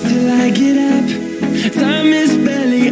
till I get up. Time is barely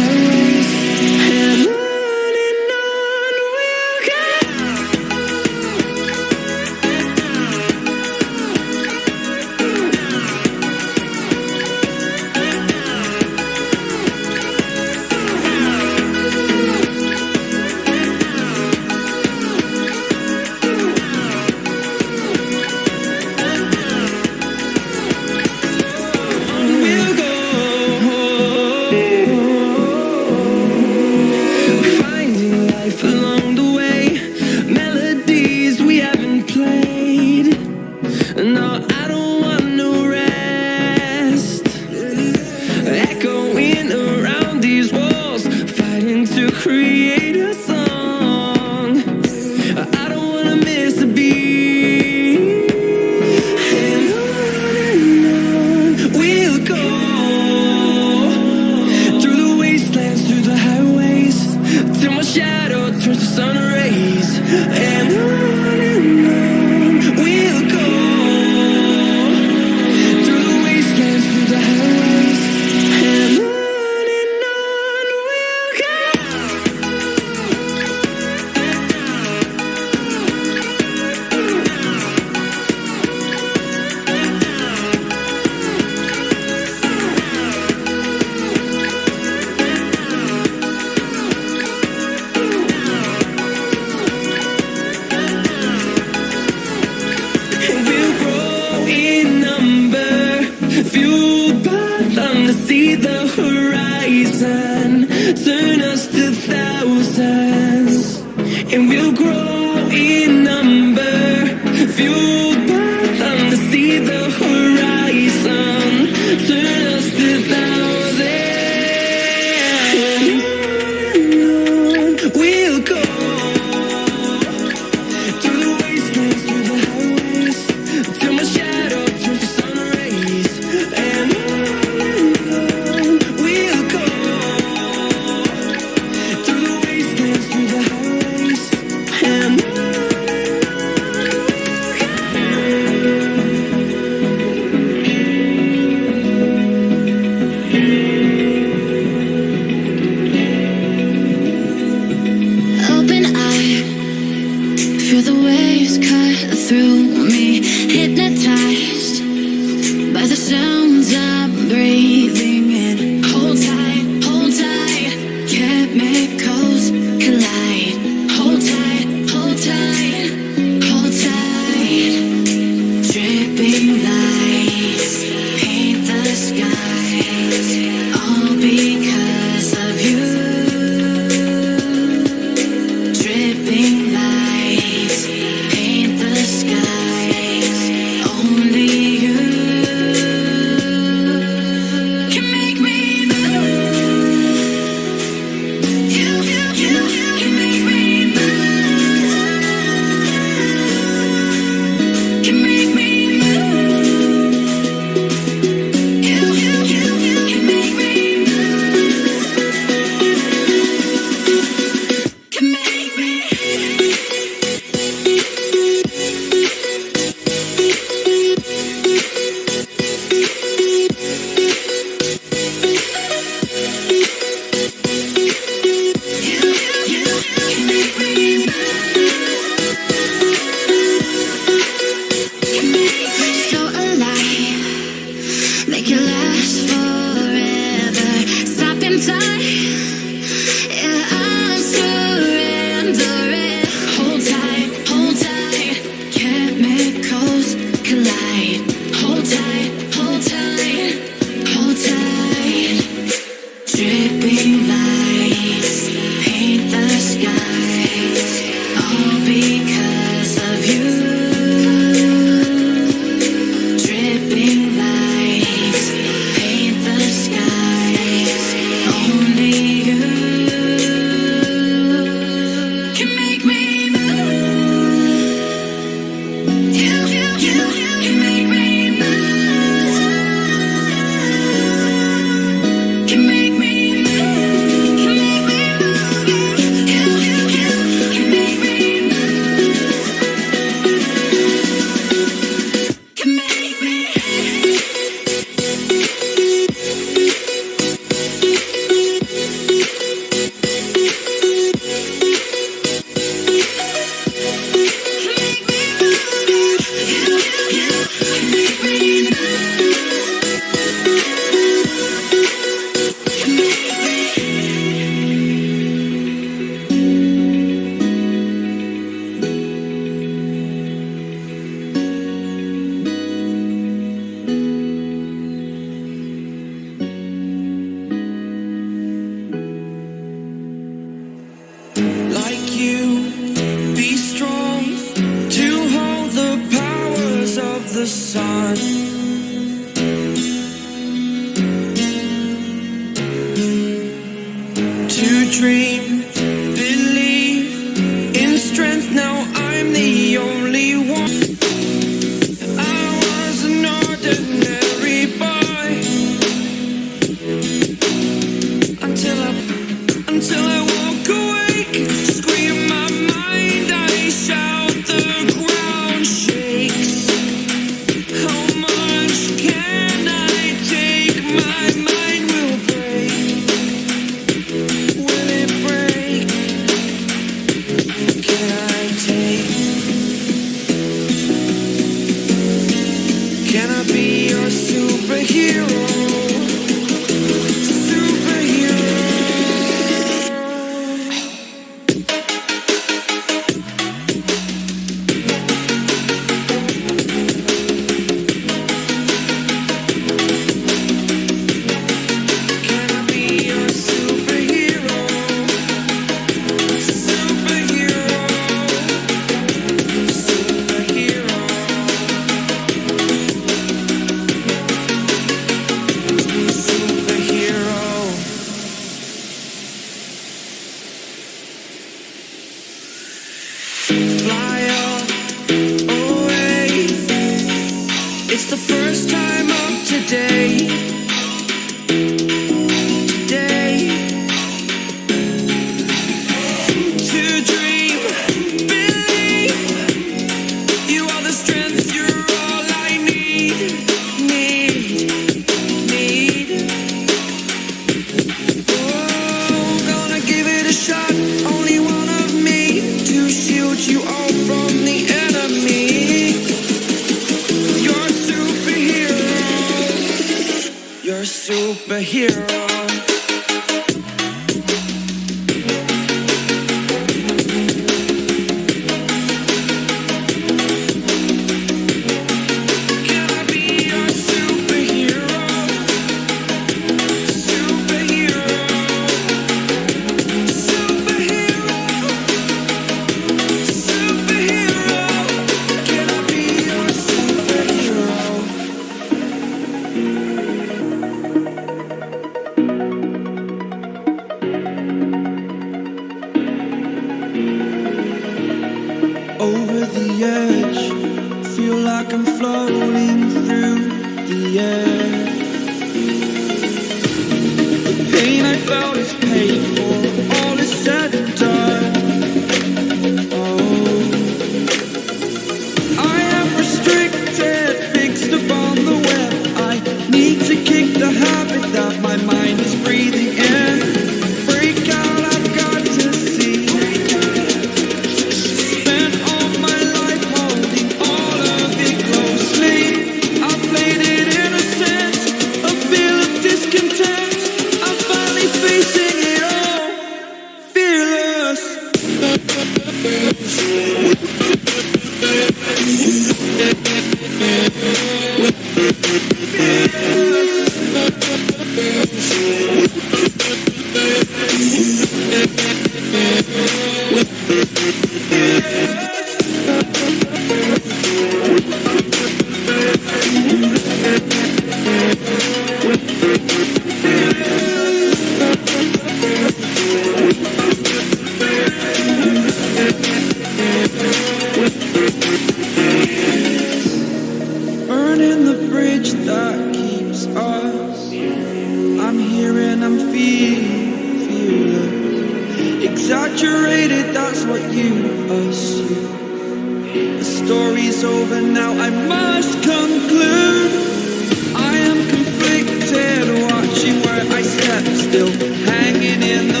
still. Hanging in the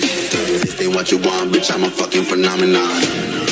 this. This ain't what you want, bitch. I'm a fucking phenomenon.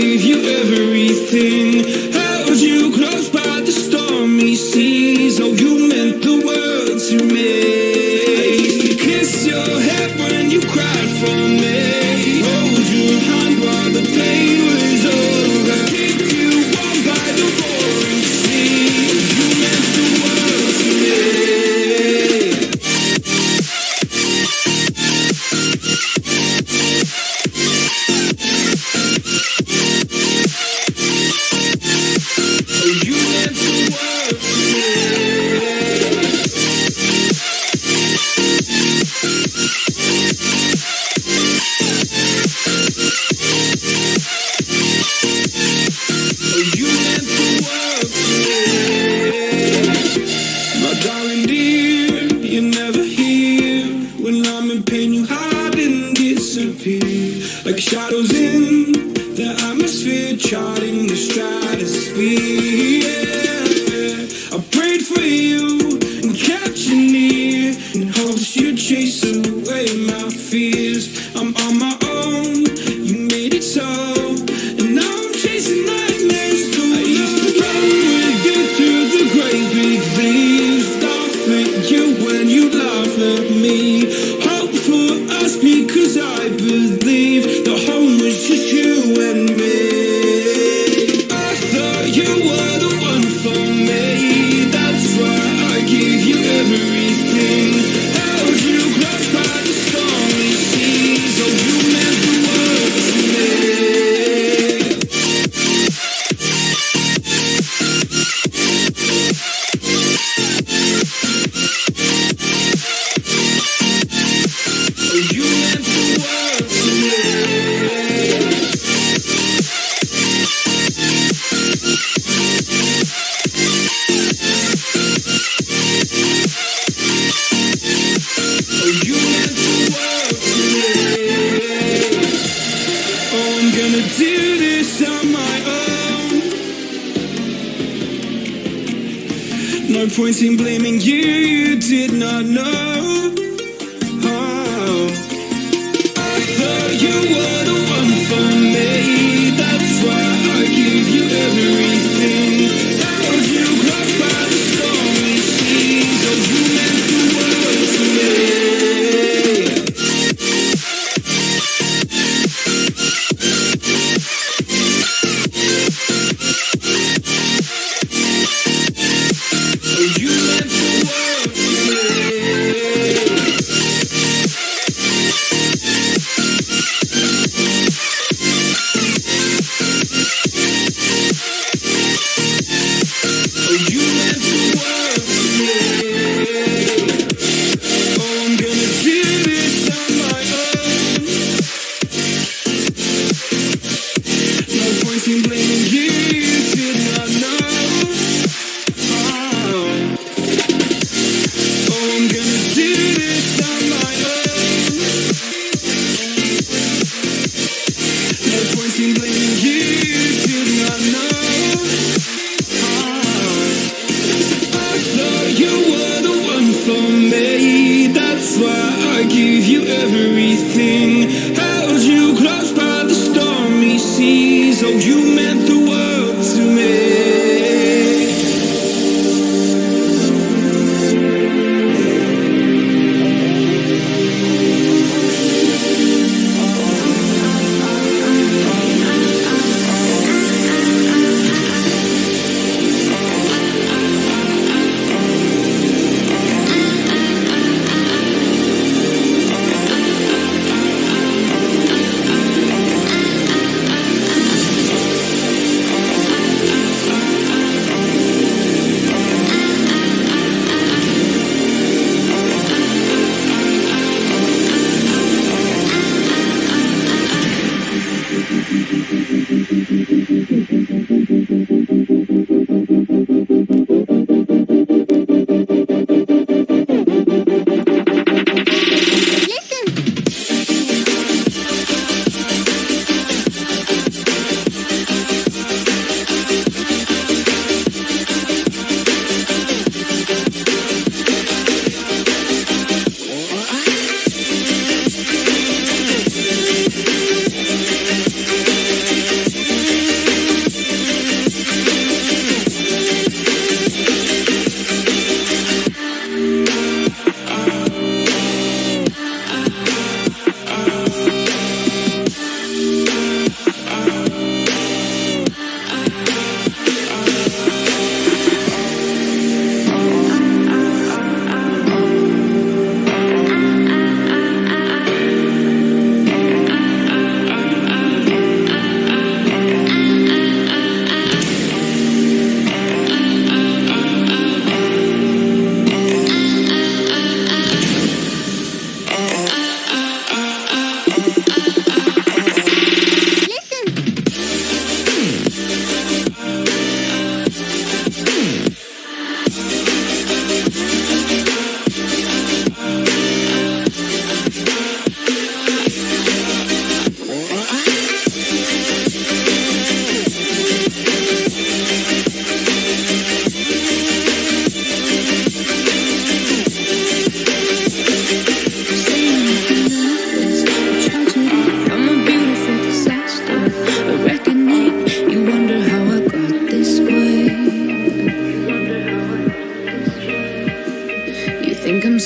Gave you everything.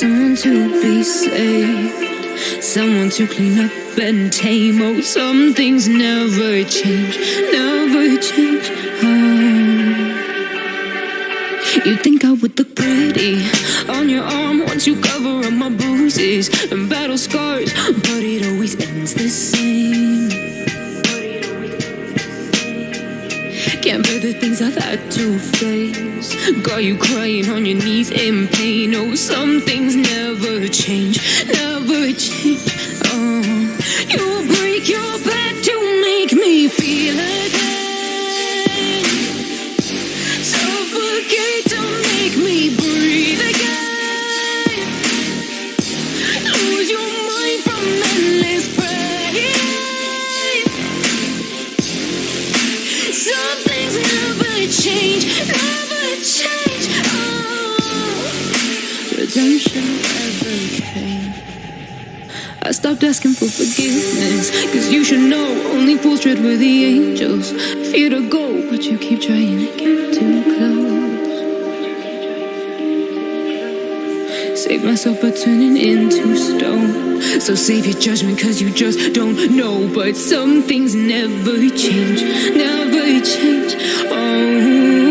someone to be saved, someone to clean up and tame. Oh, some things never change, never change. Oh. You think I would look pretty on your arm once you cover up my bruises and battle scars, but it always ends. Can't bear the things I've had to face. Got you crying on your knees in pain. Oh, some things never change, never change. Oh, you break your back. redemption everything. I stopped asking for forgiveness, cause you should know only fools tread with the angels. Fear to go, but you keep trying to get too close. Save myself by turning into stone. So save your judgment, cause you just don't know. But some things never change, never change. Oh.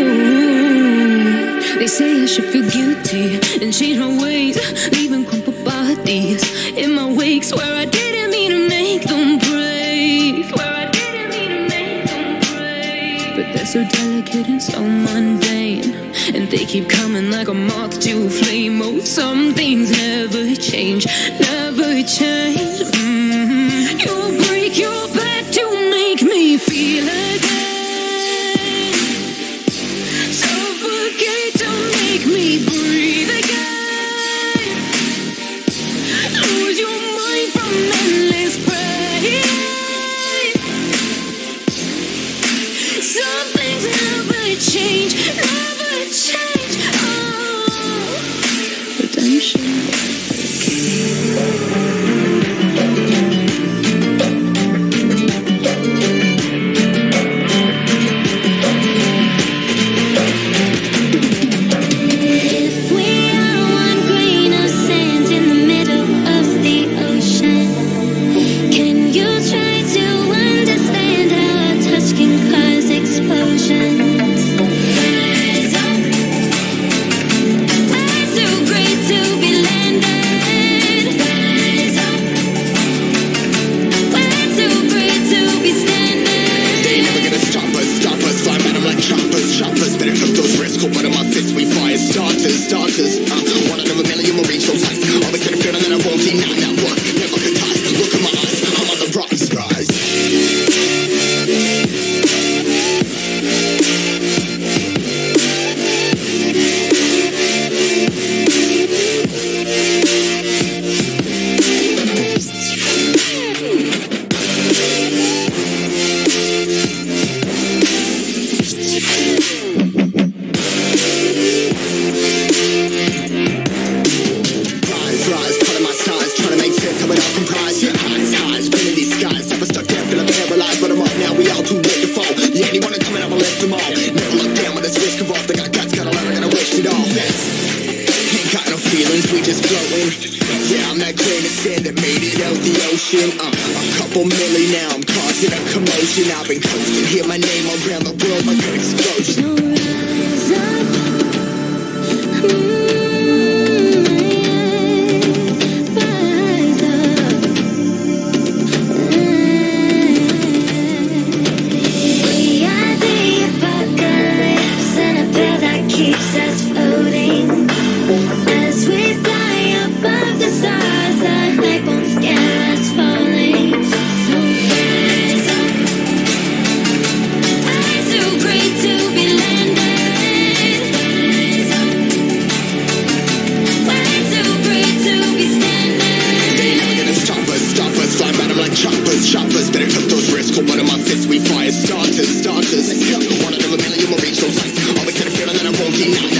They say I should feel guilty and change my ways, leaving crumpled bodies in my wakes where I didn't mean to make them break. Where I didn't mean to make them break. But they're so delicate and so mundane, and they keep coming like a moth to a flame. Oh, some things never change, never change. Thank you.